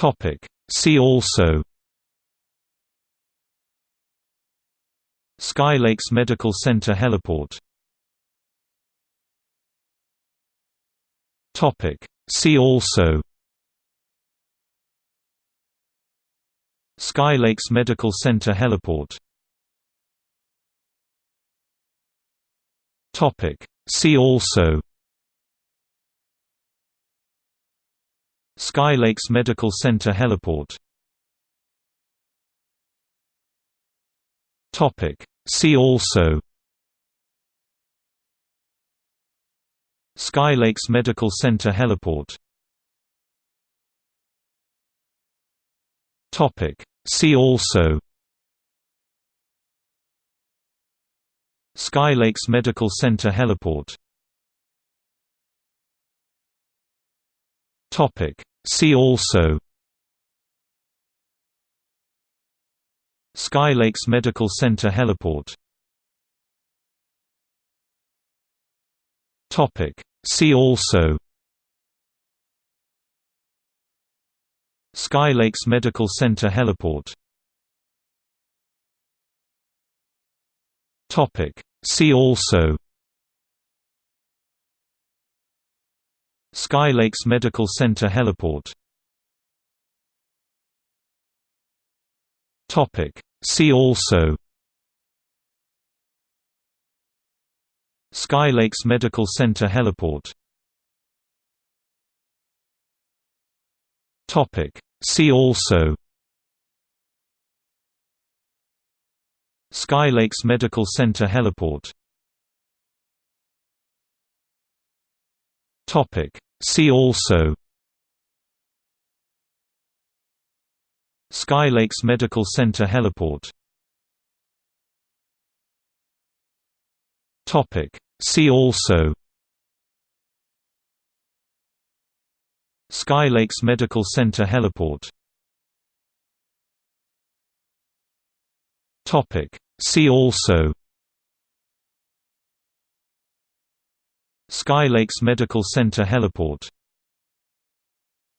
Topic. See also Sky Lakes Medical Center Heliport. Topic. See also Sky Lakes Medical Center Heliport. Topic. See also Sky Lakes Medical Center Heliport. See also. Sky Lakes Medical Center Heliport. Topic. See also. Sky Lakes Medical Center Heliport. Topic See also Sky Lakes Medical Center Heliport Topic. See also Sky Lakes Medical Center Heliport Topic. See also Sky Lakes Medical Center Heliport. Topic. See also. Sky Lakes Medical Center Heliport. Topic. See also. Sky Lakes Medical Center Heliport Topic. See also Sky Lakes Medical Center Heliport. Topic. See also Sky Lakes Medical Center Heliport. Topic. See also Sky Lakes Medical Center Heliport